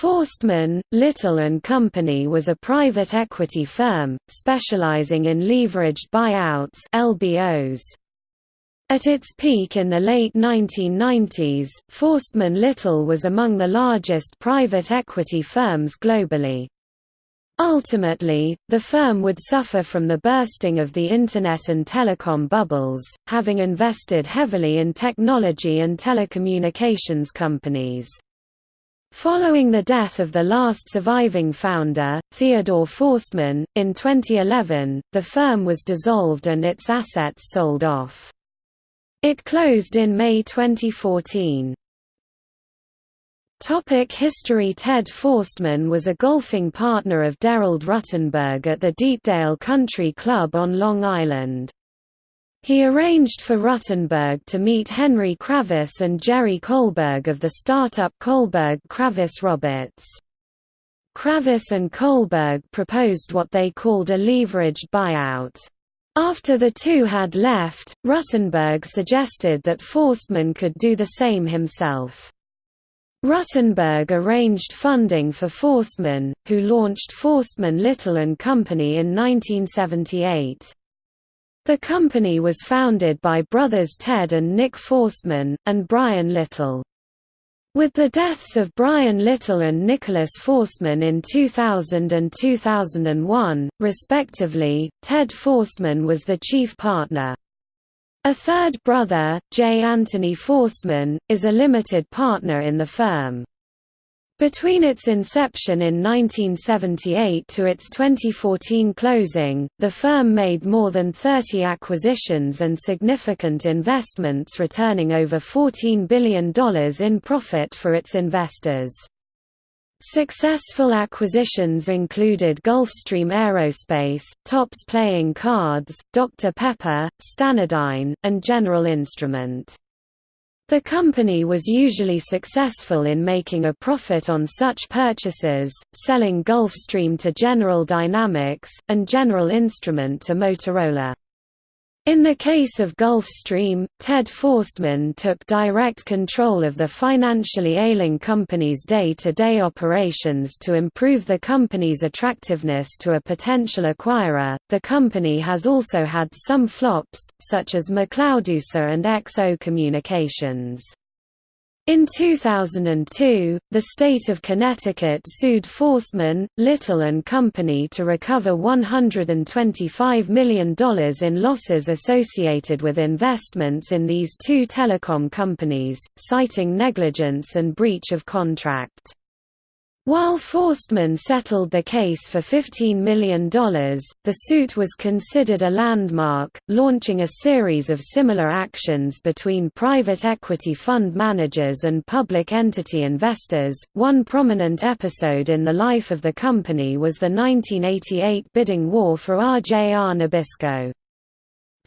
Forstmann, Little and Company was a private equity firm, specializing in leveraged buyouts LBOs. At its peak in the late 1990s, Forstmann Little was among the largest private equity firms globally. Ultimately, the firm would suffer from the bursting of the Internet and telecom bubbles, having invested heavily in technology and telecommunications companies. Following the death of the last surviving founder, Theodore Forstmann, in 2011, the firm was dissolved and its assets sold off. It closed in May 2014. Topic history Ted Forstmann was a golfing partner of Derald Ruttenberg at the Deepdale Country Club on Long Island. He arranged for Ruttenberg to meet Henry Kravis and Jerry Kohlberg of the startup Kohlberg Kravis Roberts. Kravis and Kohlberg proposed what they called a leveraged buyout. After the two had left, Ruttenberg suggested that Forstmann could do the same himself. Ruttenberg arranged funding for Forstmann, who launched Forstmann Little & Company in 1978. The company was founded by brothers Ted and Nick Forstmann, and Brian Little. With the deaths of Brian Little and Nicholas Forstmann in 2000 and 2001, respectively, Ted Forstmann was the chief partner. A third brother, J. Anthony Forstmann, is a limited partner in the firm. Between its inception in 1978 to its 2014 closing, the firm made more than 30 acquisitions and significant investments returning over $14 billion in profit for its investors. Successful acquisitions included Gulfstream Aerospace, Topps Playing Cards, Dr. Pepper, Stanadyne, and General Instrument. The company was usually successful in making a profit on such purchases, selling Gulfstream to General Dynamics, and General Instrument to Motorola. In the case of Gulfstream, Ted Forstmann took direct control of the financially ailing company's day-to-day -day operations to improve the company's attractiveness to a potential acquirer. The company has also had some flops, such as McLeodUSA and XO Communications. In 2002, the state of Connecticut sued Forstmann, Little and Company to recover $125 million in losses associated with investments in these two telecom companies, citing negligence and breach of contract. While Forstmann settled the case for $15 million, the suit was considered a landmark, launching a series of similar actions between private equity fund managers and public entity investors. One prominent episode in the life of the company was the 1988 bidding war for RJR Nabisco.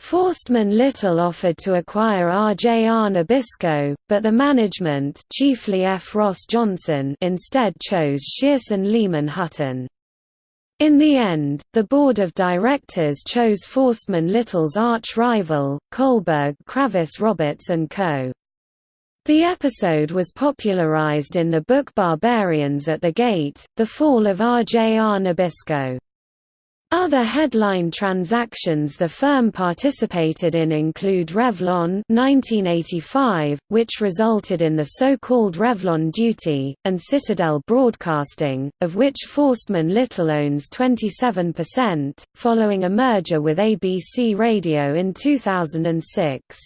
Forstmann Little offered to acquire RJR Nabisco, but the management chiefly F. Ross Johnson instead chose Shearson Lehman Hutton. In the end, the board of directors chose Forstmann Little's arch-rival, Kohlberg Kravis Roberts & Co. The episode was popularized in the book Barbarians at the Gate, The Fall of RJR Nabisco. Other headline transactions the firm participated in include Revlon 1985, which resulted in the so-called Revlon duty, and Citadel Broadcasting, of which Forstmann Little owns 27%, following a merger with ABC Radio in 2006.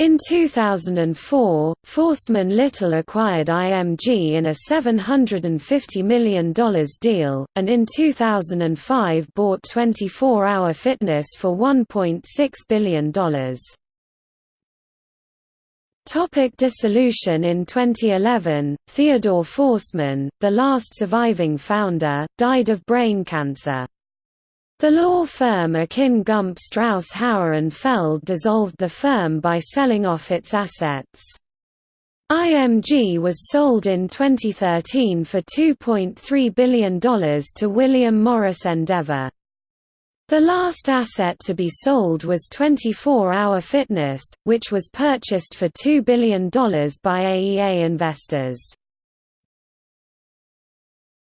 In 2004, Forstmann Little acquired IMG in a $750 million deal, and in 2005 bought 24 Hour Fitness for $1.6 billion. Topic dissolution In 2011, Theodore Forstmann, the last surviving founder, died of brain cancer. The law firm Akin Gump Strauss Hauer and Feld dissolved the firm by selling off its assets. IMG was sold in 2013 for $2.3 billion to William Morris Endeavor. The last asset to be sold was 24 Hour Fitness, which was purchased for $2 billion by AEA investors.